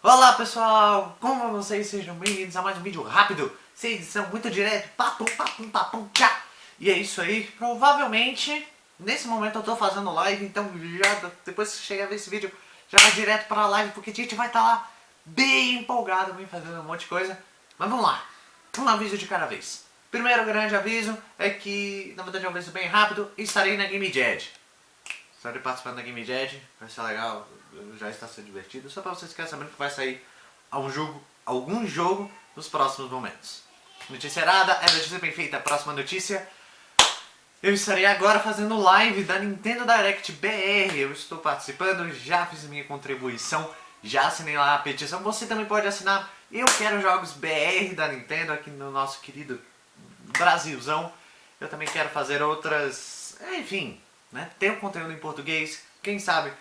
Olá pessoal, como vocês? Sejam bem-vindos a mais um vídeo rápido, sem edição, muito direto, papum, papum, papum, tchá! E é isso aí, provavelmente, nesse momento eu tô fazendo live, então já, depois que chegar a ver esse vídeo, já vai direto para a live, porque a gente vai estar tá lá bem empolgado, bem fazendo um monte de coisa. Mas vamos lá, um aviso de cada vez. Primeiro grande aviso é que, na verdade é um aviso bem rápido, estarei na Game Jed. Estarei participando da Game Jed, vai ser legal, já está sendo divertido. Só para vocês ficarem sabendo que vai sair um jogo, algum jogo nos próximos momentos. Notícia errada, é notícia bem feita. Próxima notícia. Eu estarei agora fazendo live da Nintendo Direct BR. Eu estou participando, já fiz minha contribuição, já assinei lá a petição. Você também pode assinar. Eu quero jogos BR da Nintendo aqui no nosso querido Brasilzão. Eu também quero fazer outras... Enfim, né? Ter um conteúdo em português, quem sabe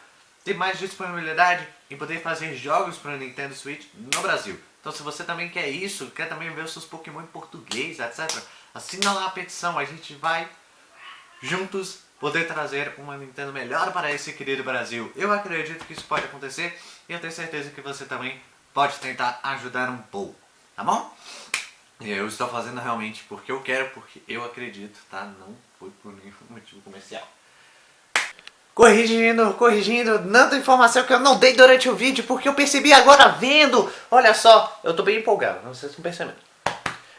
ter mais disponibilidade em poder fazer jogos para o Nintendo Switch no Brasil. Então se você também quer isso, quer também ver os seus Pokémon em português, etc. Assina lá a petição, a gente vai juntos poder trazer uma Nintendo melhor para esse querido Brasil. Eu acredito que isso pode acontecer e eu tenho certeza que você também pode tentar ajudar um pouco, tá bom? Eu estou fazendo realmente porque eu quero, porque eu acredito, tá? Não foi por nenhum motivo comercial. Corrigindo, corrigindo, dando informação que eu não dei durante o vídeo, porque eu percebi agora vendo. Olha só, eu tô bem empolgado, não sei se estão percebendo.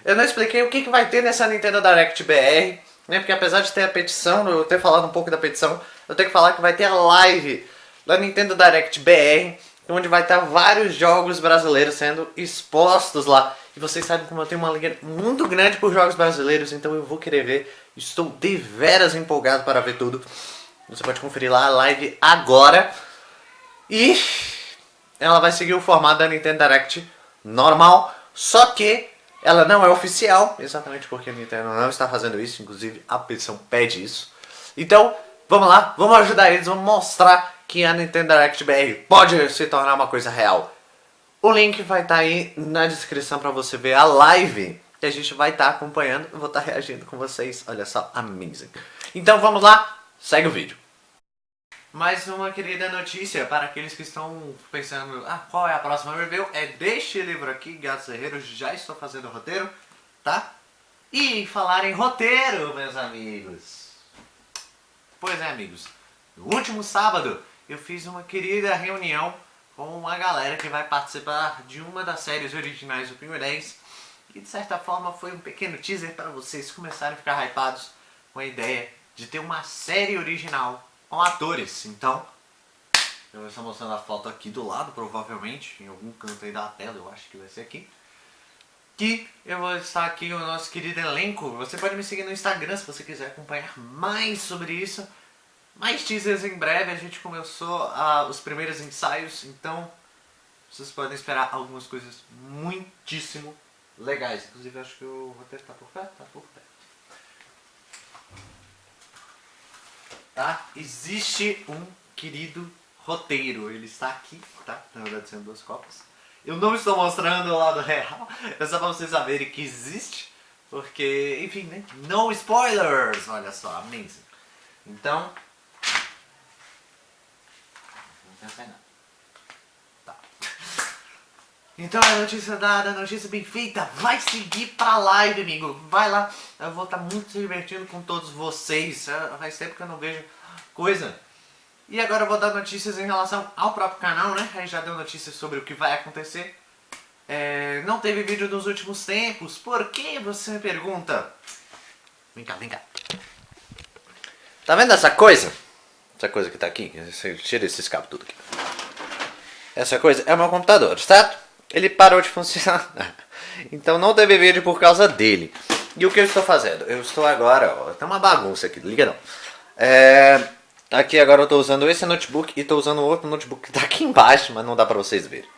Eu não expliquei o que, que vai ter nessa Nintendo Direct BR, né? Porque apesar de ter a petição, eu ter falado um pouco da petição, eu tenho que falar que vai ter a live da Nintendo Direct BR, onde vai estar vários jogos brasileiros sendo expostos lá. E vocês sabem como eu tenho uma liga muito grande por jogos brasileiros, então eu vou querer ver. Estou deveras empolgado para ver tudo. Você pode conferir lá a live agora. E ela vai seguir o formato da Nintendo Direct normal, só que ela não é oficial, exatamente porque a Nintendo não está fazendo isso, inclusive a petição pede isso. Então, vamos lá, vamos ajudar eles, vamos mostrar que a Nintendo Direct BR pode se tornar uma coisa real. O link vai estar tá aí na descrição para você ver a live que a gente vai estar tá acompanhando. Eu vou estar tá reagindo com vocês, olha só, amazing. Então vamos lá, Segue o vídeo. Mais uma querida notícia para aqueles que estão pensando ah, qual é a próxima review, é deste livro aqui, Gatos Herreiros, já estou fazendo o roteiro, tá? E falar em roteiro, meus amigos. Pois é, amigos, no último sábado eu fiz uma querida reunião com uma galera que vai participar de uma das séries originais do Pinguim 10 e de certa forma foi um pequeno teaser para vocês começarem a ficar hypados com a ideia de ter uma série original com atores. Então, eu vou estar mostrando a foto aqui do lado, provavelmente, em algum canto aí da tela, eu acho que vai ser aqui. Que eu vou estar aqui o nosso querido elenco. Você pode me seguir no Instagram se você quiser acompanhar mais sobre isso. Mais teasers em breve, a gente começou a, os primeiros ensaios, então vocês podem esperar algumas coisas muitíssimo legais. Inclusive acho que o roteiro tá por perto, tá por perto. Tá? Existe um querido roteiro, ele está aqui, tá? Na verdade são duas cópias. Eu não estou mostrando o lado real, é só para vocês saberem que existe, porque, enfim, né? No spoilers! Olha só, amazing. Então... Não pensar em nada. Tá. Então a notícia dada, a notícia bem feita, vai seguir pra live, amigo. Vai lá, eu vou estar muito se divertindo com todos vocês. Faz tempo que eu não vejo coisa. E agora eu vou dar notícias em relação ao próprio canal, né? Aí já deu notícias sobre o que vai acontecer. É, não teve vídeo nos últimos tempos, por que você me pergunta? Vem cá, vem cá. Tá vendo essa coisa? Essa coisa que tá aqui, tira esse escape tudo aqui. Essa coisa é o meu computador, certo? Ele parou de funcionar. Então não teve vídeo por causa dele. E o que eu estou fazendo? Eu estou agora, ó, tá uma bagunça aqui, liga não. É, aqui agora eu estou usando esse notebook e estou usando outro notebook que está aqui embaixo, mas não dá para vocês verem.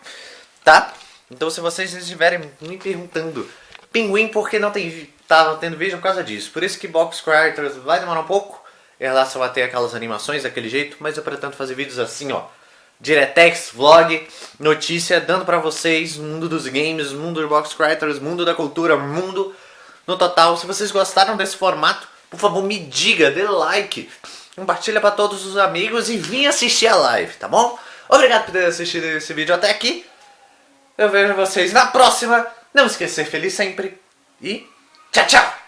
Tá? Então se vocês estiverem me perguntando, Pinguim, por que não tem, tá tendo vídeo por causa disso? Por isso que Box Creators vai demorar um pouco em relação a ter aquelas animações daquele jeito, mas eu pretendo fazer vídeos assim, ó. Diretex, vlog, notícia, dando pra vocês mundo dos games, mundo do box creators, mundo da cultura, mundo no total. Se vocês gostaram desse formato, por favor me diga, dê like, compartilha pra todos os amigos e vim assistir a live, tá bom? Obrigado por ter assistido esse vídeo até aqui. Eu vejo vocês na próxima. Não esquecer, feliz sempre. E tchau, tchau!